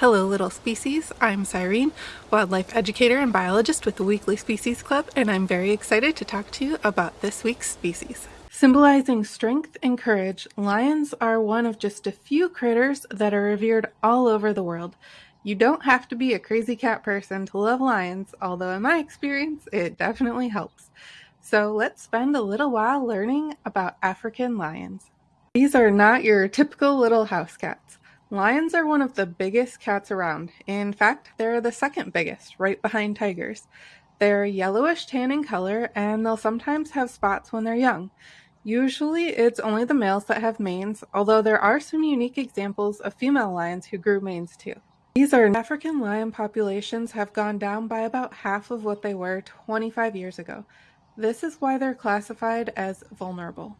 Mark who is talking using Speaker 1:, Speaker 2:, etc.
Speaker 1: Hello little species, I'm Cyrene, wildlife educator and biologist with the Weekly Species Club, and I'm very excited to talk to you about this week's species. Symbolizing strength and courage, lions are one of just a few critters that are revered all over the world. You don't have to be a crazy cat person to love lions, although in my experience, it definitely helps. So let's spend a little while learning about African lions. These are not your typical little house cats. Lions are one of the biggest cats around. In fact, they're the second biggest, right behind tigers. They're yellowish tan in color, and they'll sometimes have spots when they're young. Usually, it's only the males that have manes, although there are some unique examples of female lions who grew manes too. These are African lion populations have gone down by about half of what they were 25 years ago. This is why they're classified as vulnerable.